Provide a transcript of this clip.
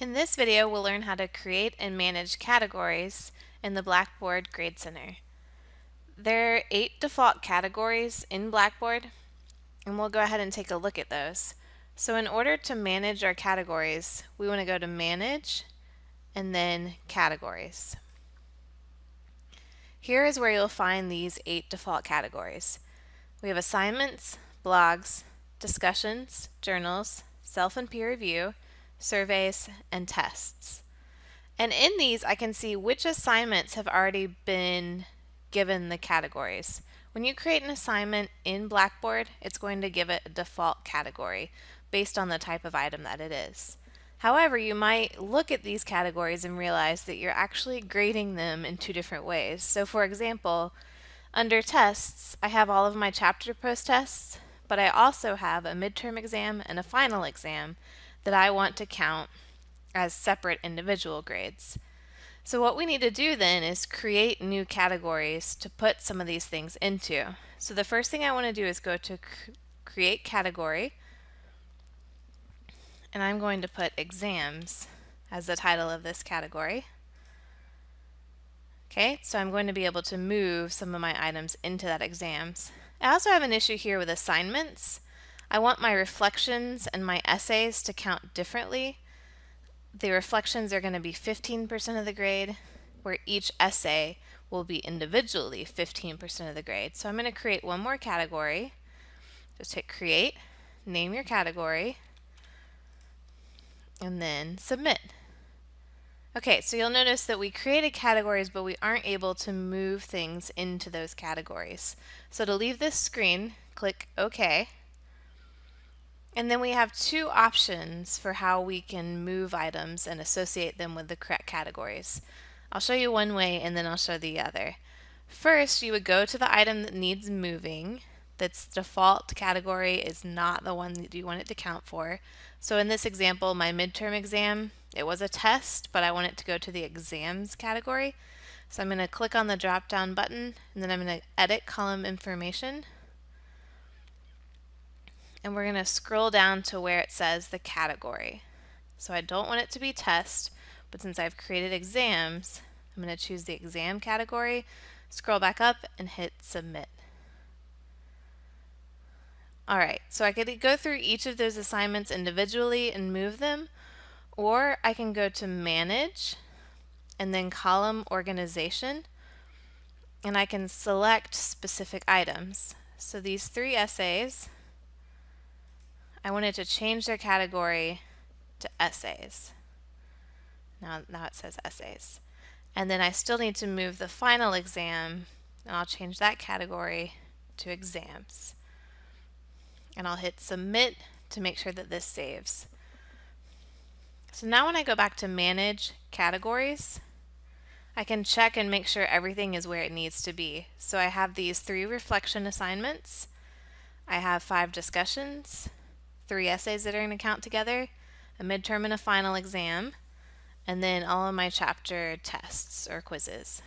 In this video, we'll learn how to create and manage categories in the Blackboard Grade Center. There are eight default categories in Blackboard, and we'll go ahead and take a look at those. So in order to manage our categories, we want to go to Manage, and then Categories. Here is where you'll find these eight default categories. We have assignments, blogs, discussions, journals, self and peer review, surveys, and tests. And in these, I can see which assignments have already been given the categories. When you create an assignment in Blackboard, it's going to give it a default category based on the type of item that it is. However, you might look at these categories and realize that you're actually grading them in two different ways. So for example, under tests, I have all of my chapter post tests, but I also have a midterm exam and a final exam that I want to count as separate individual grades. So what we need to do then is create new categories to put some of these things into. So the first thing I want to do is go to create category and I'm going to put exams as the title of this category. Okay, so I'm going to be able to move some of my items into that exams. I also have an issue here with assignments. I want my reflections and my essays to count differently. The reflections are going to be 15% of the grade, where each essay will be individually 15% of the grade. So I'm going to create one more category. Just hit create, name your category, and then submit. Okay, so you'll notice that we created categories, but we aren't able to move things into those categories. So to leave this screen, click OK. And then we have two options for how we can move items and associate them with the correct categories. I'll show you one way and then I'll show the other. First, you would go to the item that needs moving. That's default category is not the one that you want it to count for. So in this example, my midterm exam, it was a test, but I want it to go to the exams category. So I'm going to click on the drop down button and then I'm going to edit column information and we're going to scroll down to where it says the category. So I don't want it to be test, but since I've created exams, I'm going to choose the exam category, scroll back up and hit submit. Alright, so I could go through each of those assignments individually and move them, or I can go to manage and then column organization and I can select specific items. So these three essays, I wanted to change their category to essays. Now, now it says essays. And then I still need to move the final exam, and I'll change that category to exams. And I'll hit submit to make sure that this saves. So now when I go back to manage categories, I can check and make sure everything is where it needs to be. So I have these three reflection assignments. I have five discussions, three essays that are going to count together, a midterm and a final exam, and then all of my chapter tests or quizzes.